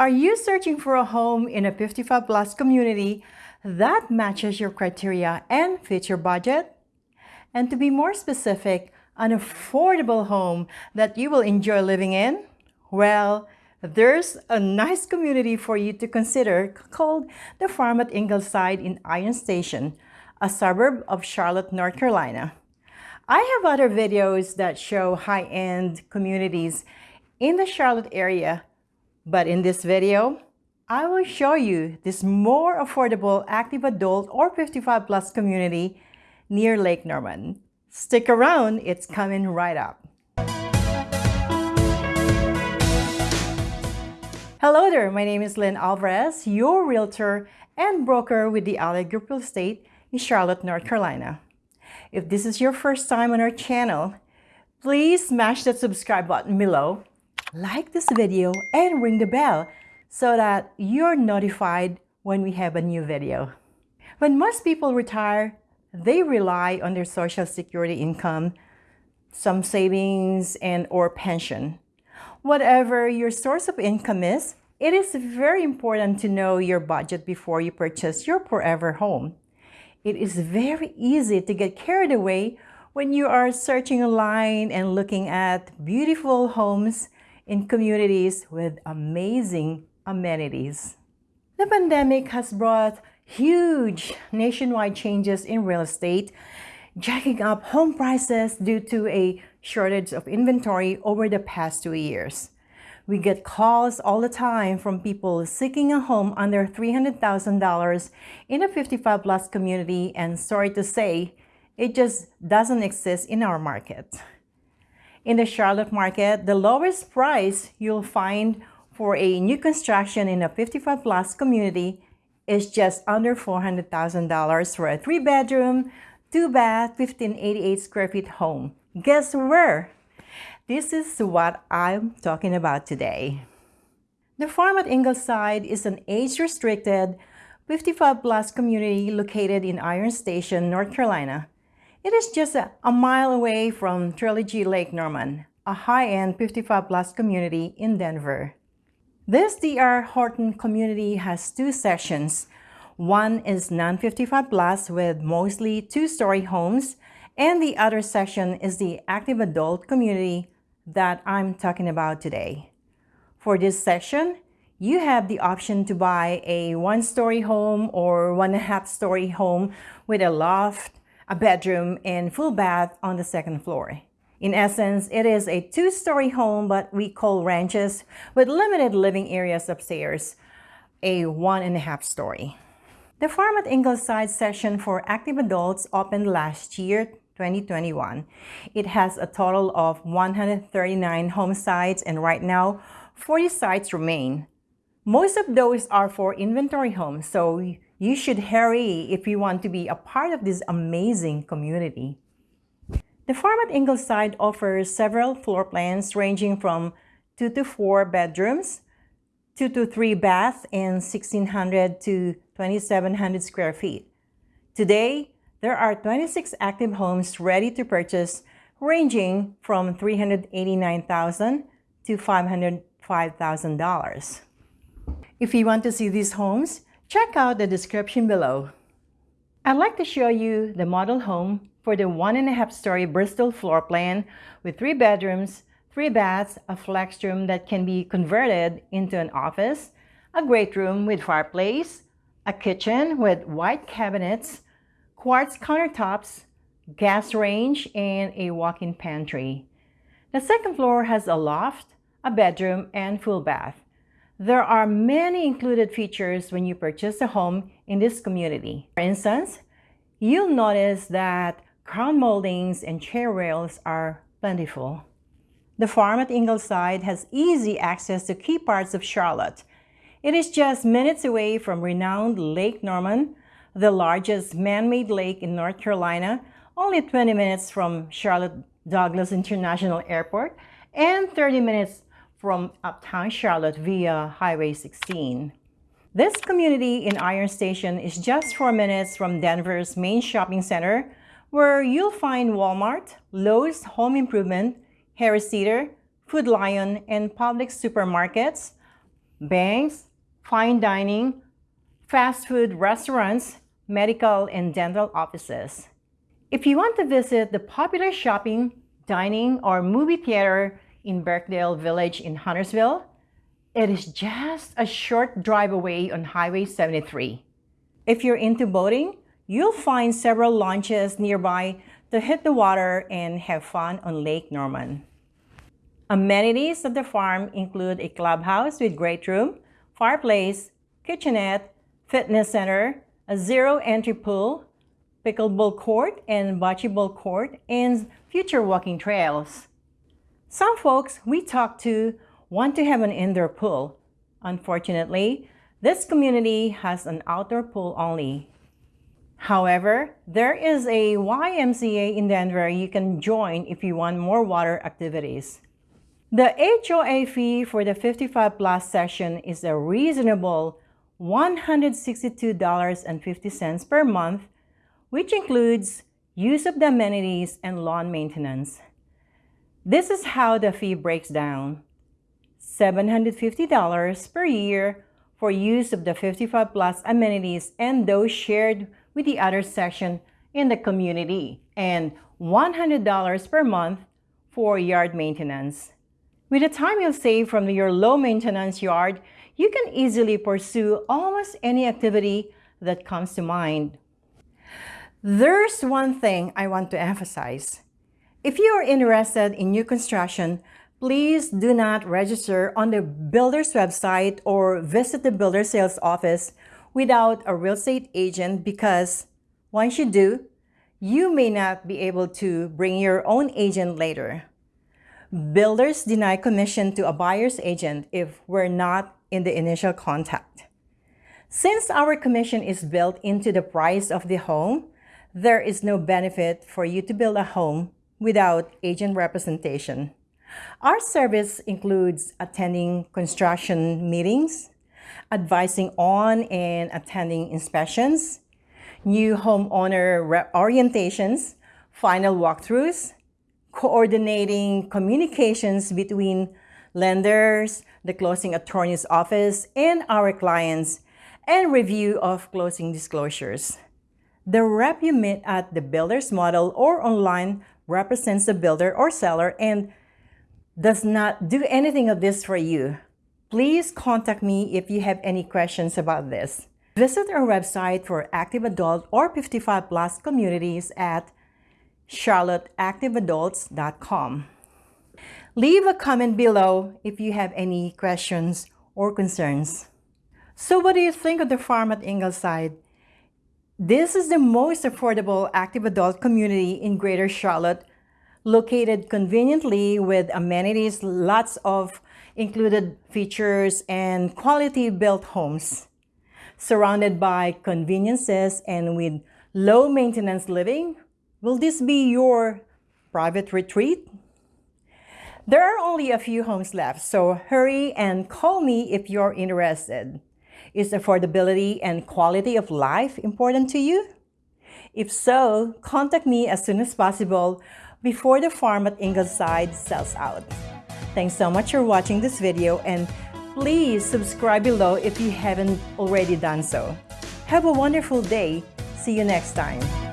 Are you searching for a home in a 55 plus community that matches your criteria and fits your budget? And to be more specific, an affordable home that you will enjoy living in? Well, there's a nice community for you to consider called the Farm at Ingleside in Iron Station, a suburb of Charlotte, North Carolina. I have other videos that show high-end communities in the Charlotte area but in this video, I will show you this more affordable active adult or 55 plus community near Lake Norman. Stick around, it's coming right up. Hello there, my name is Lynn Alvarez, your realtor and broker with the Allied Group Real Estate in Charlotte, North Carolina. If this is your first time on our channel, please smash that subscribe button below like this video and ring the bell so that you're notified when we have a new video. When most people retire, they rely on their social security income, some savings and or pension. Whatever your source of income is, it is very important to know your budget before you purchase your forever home. It is very easy to get carried away when you are searching online and looking at beautiful homes in communities with amazing amenities. The pandemic has brought huge nationwide changes in real estate, jacking up home prices due to a shortage of inventory over the past two years. We get calls all the time from people seeking a home under $300,000 in a 55 plus community and sorry to say, it just doesn't exist in our market. In the Charlotte market, the lowest price you'll find for a new construction in a 55 plus community is just under $400,000 for a three bedroom, two bath, 1588 square feet home. Guess where? This is what I'm talking about today. The farm at Ingleside is an age-restricted 55 plus community located in Iron Station, North Carolina. It is just a, mile away from Trilogy Lake Norman, a high-end 55-plus community in Denver. This DR Horton community has two sections. One is non-55 plus with mostly two-story homes, and the other section is the active adult community that I'm talking about today. For this section, you have the option to buy a one-story home or one-and-a-half-story home with a loft, a bedroom and full bath on the second floor. In essence, it is a two-story home, but we call ranches with limited living areas upstairs, a one and a half story. The Farm at Ingleside session for active adults opened last year, 2021. It has a total of 139 home sites and right now 40 sites remain. Most of those are for inventory homes, so you should hurry if you want to be a part of this amazing community. The farm at Ingleside offers several floor plans ranging from 2 to 4 bedrooms, 2 to 3 baths, and 1,600 to 2,700 square feet. Today, there are 26 active homes ready to purchase ranging from 389,000 to $505,000. If you want to see these homes, Check out the description below. I'd like to show you the model home for the one and a half story Bristol floor plan with three bedrooms, three baths, a flex room that can be converted into an office, a great room with fireplace, a kitchen with white cabinets, quartz countertops, gas range, and a walk-in pantry. The second floor has a loft, a bedroom, and full bath. There are many included features when you purchase a home in this community. For instance, you'll notice that crown moldings and chair rails are plentiful. The farm at Ingleside has easy access to key parts of Charlotte. It is just minutes away from renowned Lake Norman, the largest man-made lake in North Carolina, only 20 minutes from Charlotte Douglas International Airport, and 30 minutes from uptown Charlotte via Highway 16. This community in Iron Station is just 4 minutes from Denver's main shopping center where you'll find Walmart, Lowe's Home Improvement, Harris Teeter, Food Lion, and Publix supermarkets, banks, fine dining, fast food restaurants, medical and dental offices. If you want to visit the popular shopping, dining, or movie theater in Birkdale Village in Huntersville, it is just a short drive away on Highway 73. If you're into boating, you'll find several launches nearby to hit the water and have fun on Lake Norman. Amenities of the farm include a clubhouse with great room, fireplace, kitchenette, fitness center, a zero-entry pool, pickleball court and bocce ball court, and future walking trails. Some folks we talk to want to have an indoor pool. Unfortunately, this community has an outdoor pool only. However, there is a YMCA in Denver you can join if you want more water activities. The HOA fee for the 55 plus session is a reasonable $162.50 per month, which includes use of the amenities and lawn maintenance. This is how the fee breaks down. $750 per year for use of the 55 plus amenities and those shared with the other section in the community and $100 per month for yard maintenance. With the time you'll save from your low maintenance yard, you can easily pursue almost any activity that comes to mind. There's one thing I want to emphasize. If you are interested in new construction, please do not register on the builder's website or visit the builder sales office without a real estate agent because once you do, you may not be able to bring your own agent later. Builders deny commission to a buyer's agent if we're not in the initial contact. Since our commission is built into the price of the home, there is no benefit for you to build a home without agent representation. Our service includes attending construction meetings, advising on and attending inspections, new homeowner orientations, final walkthroughs, coordinating communications between lenders, the closing attorney's office, and our clients, and review of closing disclosures. The rep you meet at the builder's model or online represents the builder or seller and does not do anything of this for you. Please contact me if you have any questions about this. Visit our website for active adult or 55 plus communities at charlotteactiveadults.com. Leave a comment below if you have any questions or concerns. So what do you think of the farm at Ingleside? This is the most affordable active adult community in Greater Charlotte, located conveniently with amenities, lots of included features, and quality built homes. Surrounded by conveniences and with low maintenance living, will this be your private retreat? There are only a few homes left, so hurry and call me if you're interested. Is affordability and quality of life important to you? If so, contact me as soon as possible before the farm at Ingleside sells out. Thanks so much for watching this video and please subscribe below if you haven't already done so. Have a wonderful day. See you next time.